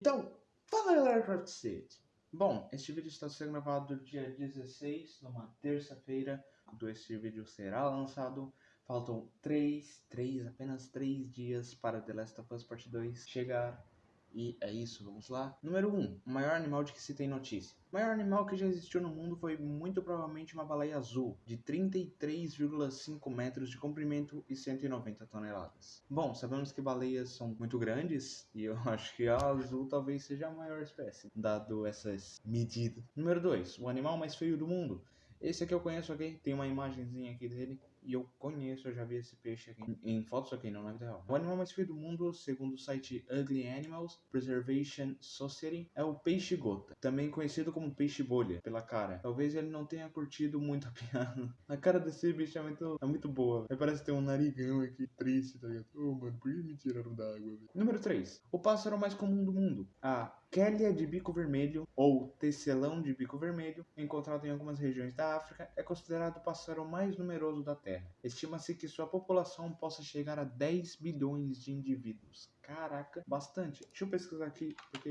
Então, fala galera Craft City. Bom, este vídeo está sendo gravado dia 16, numa terça-feira, quando este vídeo será lançado. Faltam 3, 3, apenas 3 dias para The Last of Us Part 2 chegar. E é isso, vamos lá. Número 1. O maior animal de que se tem notícia. O maior animal que já existiu no mundo foi muito provavelmente uma baleia azul, de 33,5 metros de comprimento e 190 toneladas. Bom, sabemos que baleias são muito grandes, e eu acho que a azul talvez seja a maior espécie, dado essas medidas. Número 2. O animal mais feio do mundo. Esse aqui eu conheço aqui, tem uma imagenzinha aqui dele. E eu conheço, eu já vi esse peixe aqui em fotos aqui, não na vida real. O animal mais feio do mundo, segundo o site Ugly Animals Preservation Society, é o peixe gota, também conhecido como peixe bolha, pela cara. Talvez ele não tenha curtido muito a piada. A cara desse bicho é muito, é muito boa. Ele parece ter um narigão aqui, triste, tá ligado? Oh, mano, por que me tiraram da água, Número 3. O pássaro mais comum do mundo. A Kélia de bico vermelho, ou tecelão de bico vermelho, encontrado em algumas regiões da África, é considerado o pássaro mais numeroso da Terra. Estima-se que sua população possa chegar a 10 bilhões de indivíduos. Caraca, bastante. Deixa eu pesquisar aqui, porque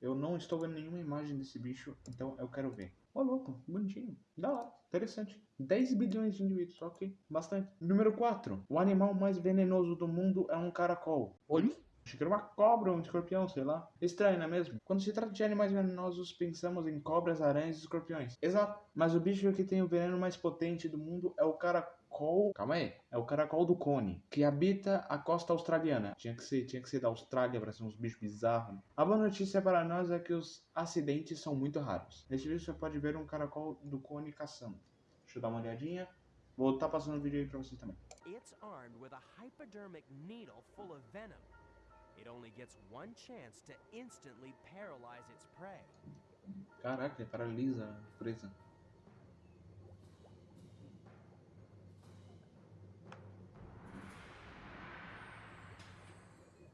eu não estou vendo nenhuma imagem desse bicho, então eu quero ver. Ô, oh, louco, bonitinho. Da lá, interessante. 10 bilhões de indivíduos, ok. Bastante. Número 4. O animal mais venenoso do mundo é um caracol. Olha Achei que era uma cobra ou um escorpião, sei lá. Estranho, não é mesmo? Quando se trata de animais venenosos, pensamos em cobras, aranhas e escorpiões. Exato. Mas o bicho que tem o veneno mais potente do mundo é o caracol. Calma aí. É o caracol do cone, que habita a costa australiana. Tinha que ser, tinha que ser da Austrália para ser uns bichos bizarros. A boa notícia para nós é que os acidentes são muito raros. Neste vídeo você pode ver um caracol do cone caçando. Deixa eu dar uma olhadinha. Vou estar passando o vídeo aí para vocês também. It's armed with a hypodermic needle full of venom. Caraca, paralisa a presa.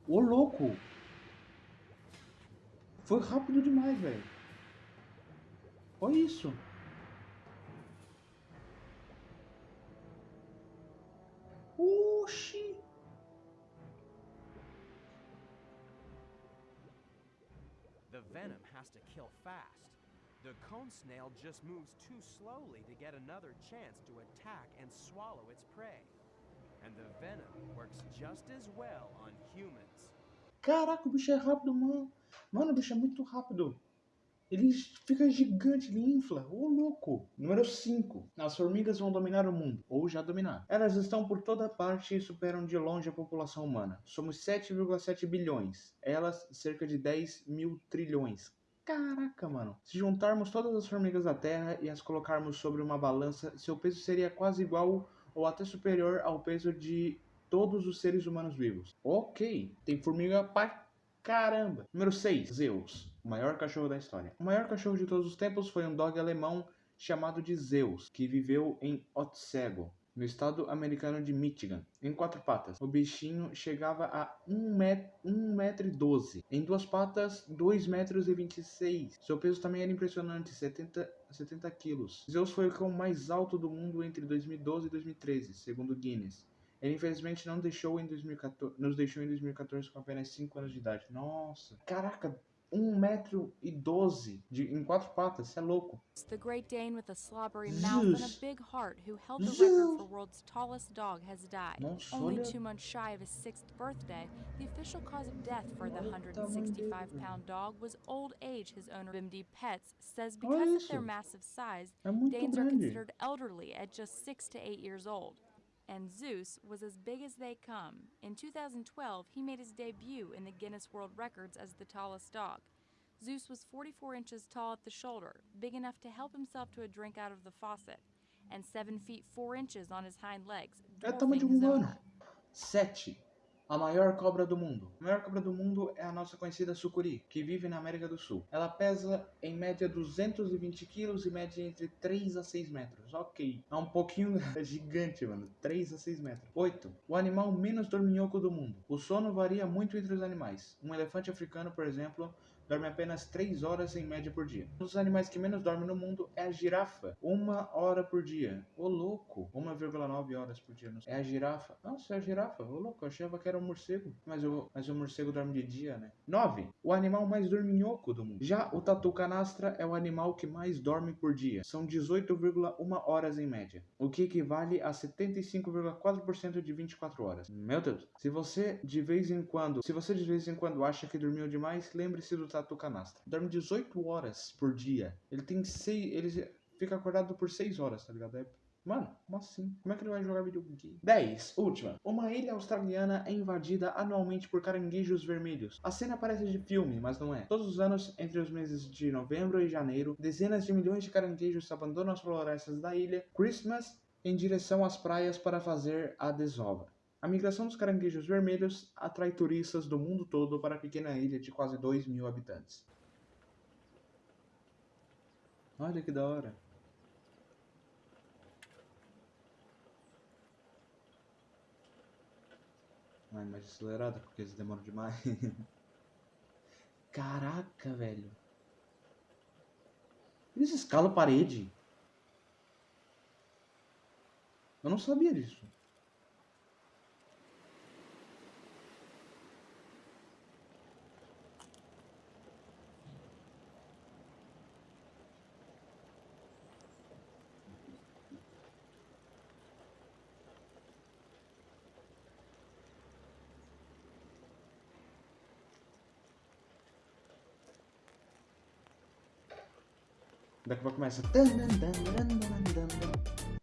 Ô louco! Foi rápido demais, velho. Olha isso. Venom has to kill fast. The cone snail just moves too slowly to get another chance to attack and swallow its prey. And the venom works just as well on humans. Caraca, o bicho é rápido, mano. Mano, o bicho é muito rápido. Ele fica gigante, ele infla. Ô, louco. Número 5. As formigas vão dominar o mundo, ou já dominaram. Elas estão por toda parte e superam de longe a população humana. Somos 7,7 bilhões. Elas, cerca de 10 mil trilhões. Caraca, mano. Se juntarmos todas as formigas da Terra e as colocarmos sobre uma balança, seu peso seria quase igual ou até superior ao peso de todos os seres humanos vivos. Ok, tem formiga pra caramba. Número 6, Zeus o maior cachorro da história. O maior cachorro de todos os tempos foi um dog alemão chamado de Zeus, que viveu em Otsego, no estado americano de Michigan, em quatro patas. O bichinho chegava a 1 metro e 12. Em duas patas, 2 metros e 26. Seu peso também era impressionante, 70, 70 quilos. Zeus foi o cão mais alto do mundo entre 2012 e 2013, segundo Guinness. Ele infelizmente não deixou em 2014, nos deixou em 2014 com apenas 5 anos de idade. Nossa, caraca, um metro e doze de, em quatro patas, você é louco. The Great Dane with a slobbery mouth and a big heart who held the record for world's tallest dog has died. Nossa, Only olha... two months shy of his sixth birthday, the official cause of death for the 165-pound dog was old age, his owner Bimdi Pets says. Because of their massive size, é Danes are considered elderly at just six to eight years old and Zeus was as big as they come. In 2012, he made his debut in the Guinness World Records as the tallest dog. Zeus was 44 inches tall at the shoulder, big enough to help himself to a drink out of the faucet, and 7 feet 4 inches on his hind legs, é tamanho de um humano. 7. A maior cobra do mundo. A maior cobra do mundo é a nossa conhecida sucuri, que vive na América do Sul. Ela pesa em média 220 quilos e mede entre 3 a 6 metros. Ok, é um pouquinho é gigante, mano. 3 a 6 metros. 8. O animal menos dorminhoco do mundo. O sono varia muito entre os animais. Um elefante africano, por exemplo, dorme apenas 3 horas em média por dia. Um dos animais que menos dorme no mundo é a girafa, uma hora por dia. Ô louco, 1,9 horas por dia. É a girafa. Nossa, é a girafa. Ô louco, eu achava que era um morcego. Mas o, mas o morcego dorme de dia, né? 9. O animal mais dorminhoco do mundo. Já o tatu canastra é o animal que mais dorme por dia. São 18,1 horas em média. O que equivale a 75,4% de 24 horas. Meu Deus. Se você de vez em quando, se você de vez em quando acha que dormiu demais, lembre-se do tatu canastra. Dorme 18 horas por dia. Ele tem 6, ele fica acordado por 6 horas, tá ligado? É Mano, como assim? Como é que ele vai jogar videogame? 10. Última. Uma ilha australiana é invadida anualmente por caranguejos vermelhos. A cena parece de filme, mas não é. Todos os anos, entre os meses de novembro e janeiro, dezenas de milhões de caranguejos abandonam as florestas da ilha Christmas em direção às praias para fazer a desova. A migração dos caranguejos vermelhos atrai turistas do mundo todo para a pequena ilha de quase 2 mil habitantes. Olha que da hora. Ai, mais acelerada, porque eles demoram demais. Caraca, velho. Eles escalam parede. Eu não sabia disso. Daqui a pouco começa.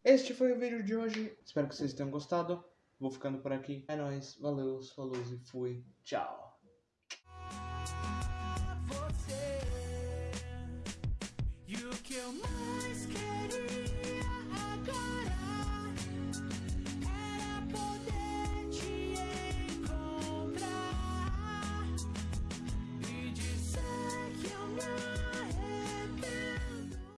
Este foi o vídeo de hoje. Espero que vocês tenham gostado. Vou ficando por aqui. É nóis. Valeu, falou e fui. Tchau. Você,